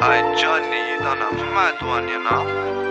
I journeyed on a mad one, you know.